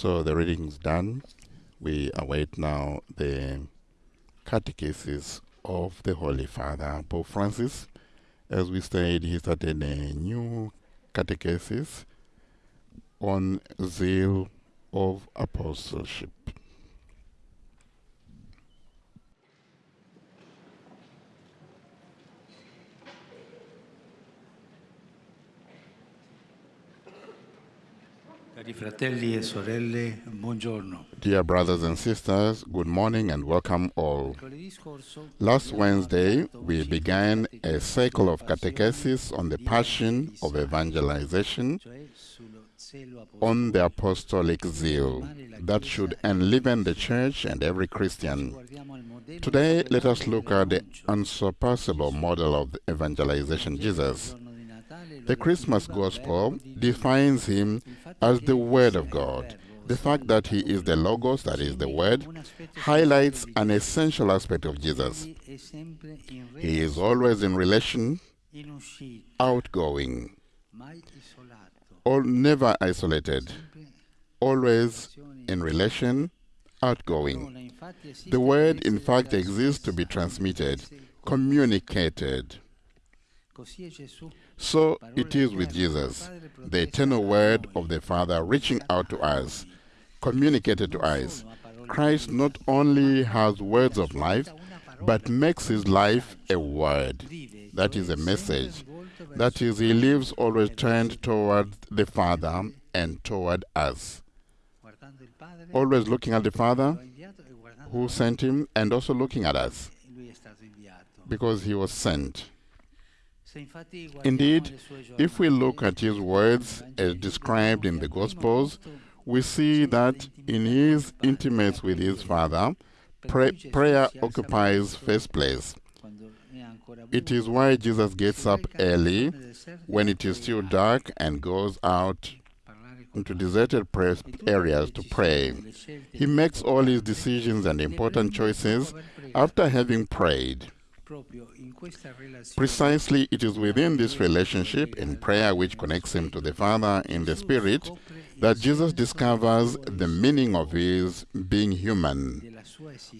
So the reading's done. We await now the catechesis of the Holy Father, Pope Francis. As we said, he started a new catechesis on zeal of apostleship. Dear brothers and sisters, good morning and welcome all. Last Wednesday, we began a cycle of catechesis on the passion of evangelization on the apostolic zeal that should enliven the church and every Christian. Today, let us look at the unsurpassable model of evangelization, Jesus. The Christmas Gospel defines him as the Word of God. The fact that he is the Logos, that is the Word, highlights an essential aspect of Jesus. He is always in relation, outgoing, or never isolated, always in relation, outgoing. The word, in fact, exists to be transmitted, communicated. Così è Gesù. So it is with Jesus, the eternal word of the Father reaching out to us, communicated to us. Christ not only has words of life, but makes his life a word. That is a message. That is, he lives always turned toward the Father and toward us. Always looking at the Father who sent him and also looking at us because he was sent. Indeed, If we look at his words as described in the Gospels, we see that in his intimacy with his Father, pray, prayer occupies first place. It is why Jesus gets up early when it is still dark and goes out into deserted areas to pray. He makes all his decisions and important choices after having prayed. Precisely, it is within this relationship in prayer which connects him to the Father in the Spirit that Jesus discovers the meaning of his being human,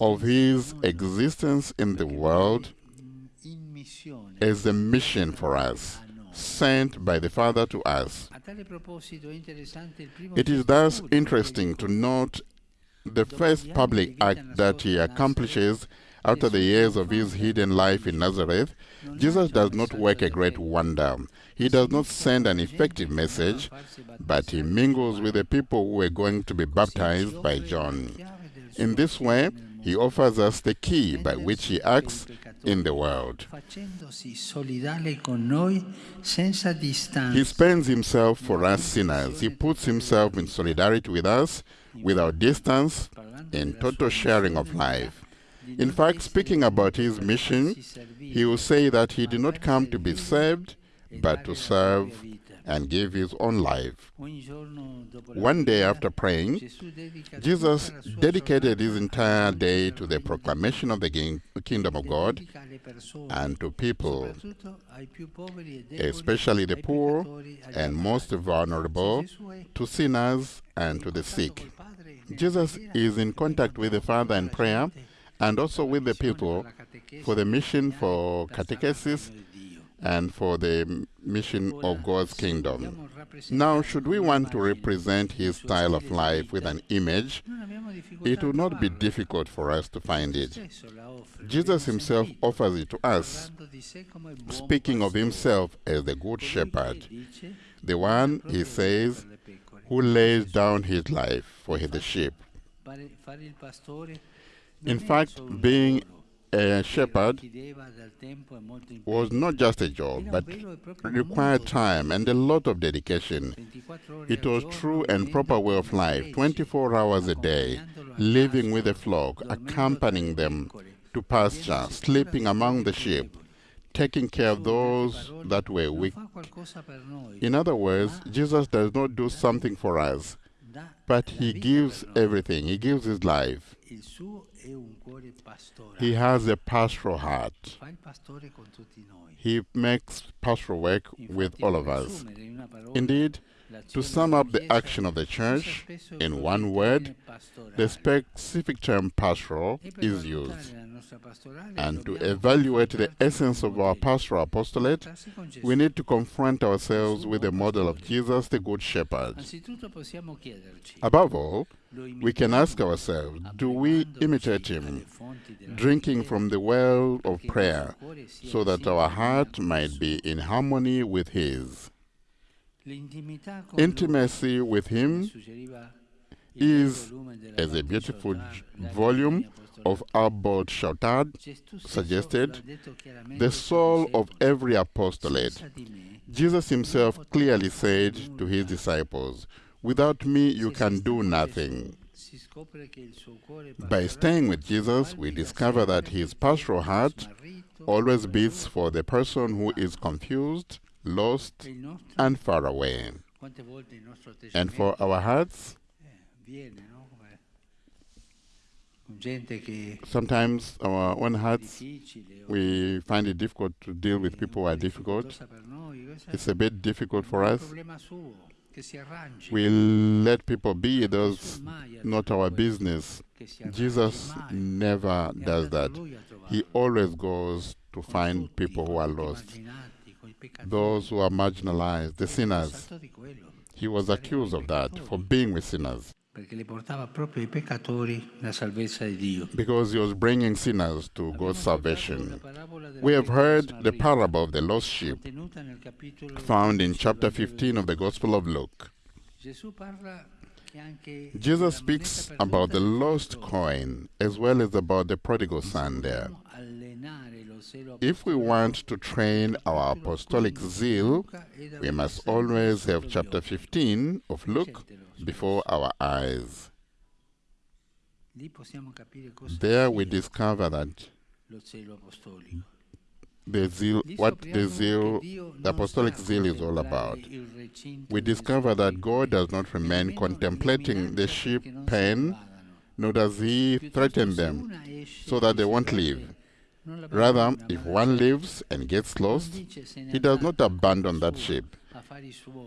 of his existence in the world as a mission for us, sent by the Father to us. It is thus interesting to note the first public act that he accomplishes after the years of his hidden life in Nazareth. Jesus does not work a great wonder. He does not send an effective message, but he mingles with the people who are going to be baptized by John. In this way, he offers us the key by which he acts in the world. He spends himself for us sinners. He puts himself in solidarity with us without distance, in total sharing of life. In fact, speaking about his mission, he will say that he did not come to be served, but to serve and give his own life. One day after praying, Jesus dedicated his entire day to the proclamation of the kingdom of God and to people, especially the poor and most vulnerable, to sinners and to the sick. Jesus is in contact with the Father in prayer and also with the people for the mission for catechesis and for the mission of God's kingdom. Now, should we want to represent his style of life with an image, it would not be difficult for us to find it. Jesus himself offers it to us, speaking of himself as the good shepherd, the one, he says, who lays down his life for the sheep. In fact, being a shepherd was not just a job, but required time and a lot of dedication. It was true and proper way of life, 24 hours a day, living with the flock, accompanying them to pasture, sleeping among the sheep, taking care of those that were weak. In other words, Jesus does not do something for us, but he gives everything. He gives his life. He has a pastoral heart. He makes pastoral work with all of us. Indeed, To sum up the action of the Church in one word, the specific term pastoral is used. And to evaluate the essence of our pastoral apostolate, we need to confront ourselves with the model of Jesus, the Good Shepherd. Above all, we can ask ourselves, do we imitate him, drinking from the well of prayer, so that our heart might be in harmony with his? Intimacy with him is, as a beautiful volume of Abbot Chautard suggested, the soul of every apostolate. Jesus himself clearly said to his disciples, Without me, you can do nothing. By staying with Jesus, we discover that his pastoral heart always beats for the person who is confused, lost, and far away. And for our hearts, sometimes our own hearts, we find it difficult to deal with people who are difficult. It's a bit difficult for us. We let people be, those not our business. Jesus never does that. He always goes to find people who are lost, those who are marginalized, the sinners. He was accused of that, for being with sinners. Because he was bringing sinners to God's salvation. We have heard the parable of the lost sheep, found in chapter 15 of the Gospel of Luke. Jesus speaks about the lost coin as well as about the prodigal son there. If we want to train our apostolic zeal, we must always have chapter 15 of Luke before our eyes. There we discover that the zeal, what the zeal, the apostolic zeal is all about. We discover that God does not remain contemplating the sheep pen, nor does he threaten them so that they won't leave. Rather, if one leaves and gets lost, he does not abandon that sheep.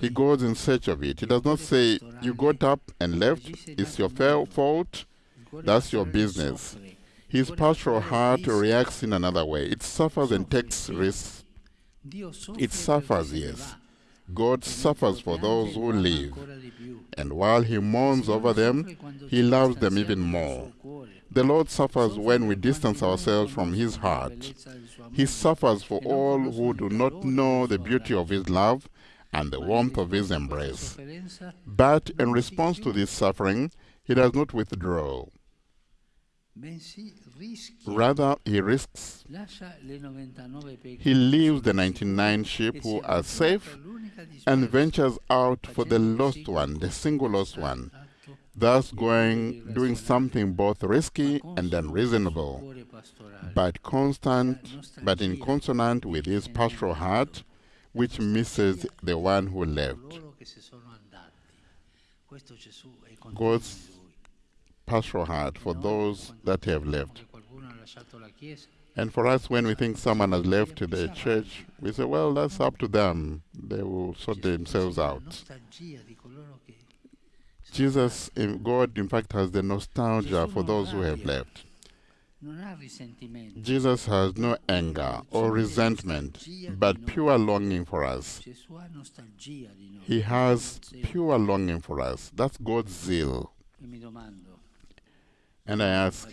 He goes in search of it. He does not say, You got up and left, it's your fault, that's your business. His pastoral heart reacts in another way. It suffers and takes risks. It suffers, yes. God suffers for those who live. And while He mourns over them, He loves them even more. The Lord suffers when we distance ourselves from His heart. He suffers for all who do not know the beauty of His love and the warmth of His embrace. But in response to this suffering, He does not withdraw. Rather, he risks. He leaves the 99 sheep who are safe and ventures out for the lost one, the single lost one, thus going, doing something both risky and unreasonable, but constant, but in consonant with his pastoral heart, which misses the one who left. God's pastoral heart for those that have left. And for us, when we think someone has left the church, we say, well, that's up to them. They will sort themselves out. Jesus, God, in fact, has the nostalgia for those who have left. Jesus has no anger or resentment, but pure longing for us. He has pure longing for us. That's God's zeal. And I ask,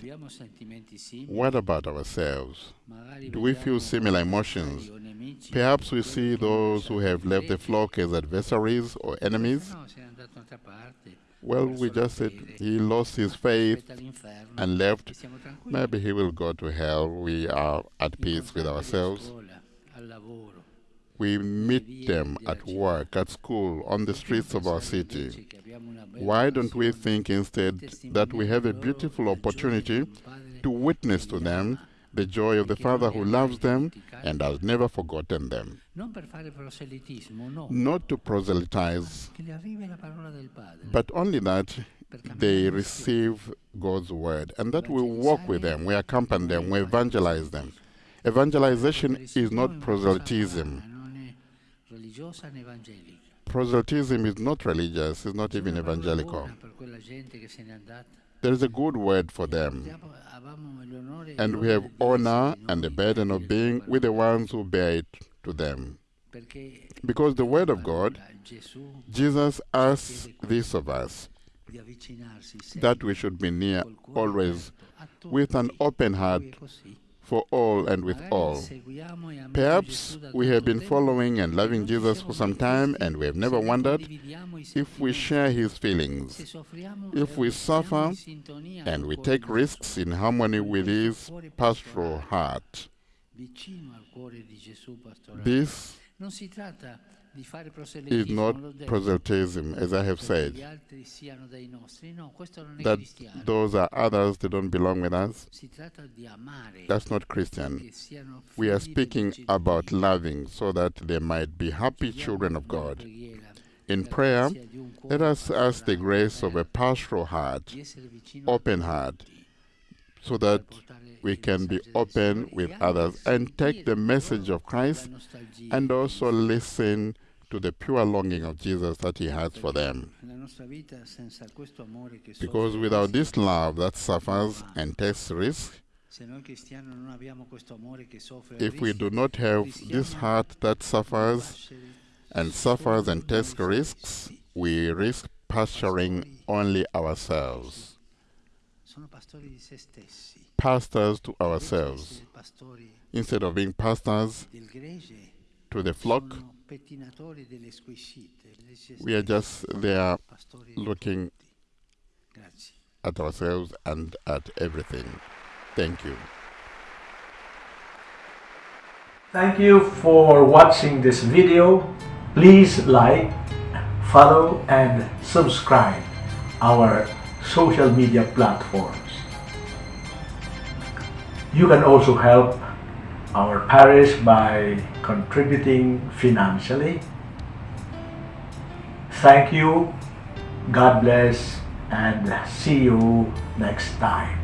what about ourselves? Do we feel similar emotions? Perhaps we see those who have left the flock as adversaries or enemies. Well, we just said he lost his faith and left. Maybe he will go to hell. We are at peace with ourselves. We meet them at work, at school, on the streets of our city. Why don't we think instead that we have a beautiful opportunity to witness to them the joy of the Father who loves them and has never forgotten them? Not to proselytize, but only that they receive God's word and that we walk with them, we accompany them, we evangelize them. Evangelization is not proselytism. Proselytism is not religious, it's not even evangelical. There is a good word for them. And we have honor and the burden of being with the ones who bear it to them. Because the Word of God, Jesus asks this of us that we should be near always with an open heart for all and with all. Perhaps we have been following and loving Jesus for some time and we have never wondered if we share his feelings, if we suffer and we take risks in harmony with his pastoral heart. This is not proselytism, as I have said, that those are others, they don't belong with us. That's not Christian. We are speaking about loving so that they might be happy children of God. In prayer, let us ask the grace of a pastoral heart, open heart, so that we can be open with others and take the message of Christ and also listen to the pure longing of Jesus that he has for them. Because without this love that suffers and takes risk, if we do not have this heart that suffers and suffers and takes risks, we risk pastoring only ourselves. Pastors to ourselves. Instead of being pastors to the flock, we are just there looking at ourselves and at everything. Thank you. Thank you for watching this video. Please like, follow and subscribe our social media platforms. You can also help our parish by contributing financially. Thank you, God bless, and see you next time.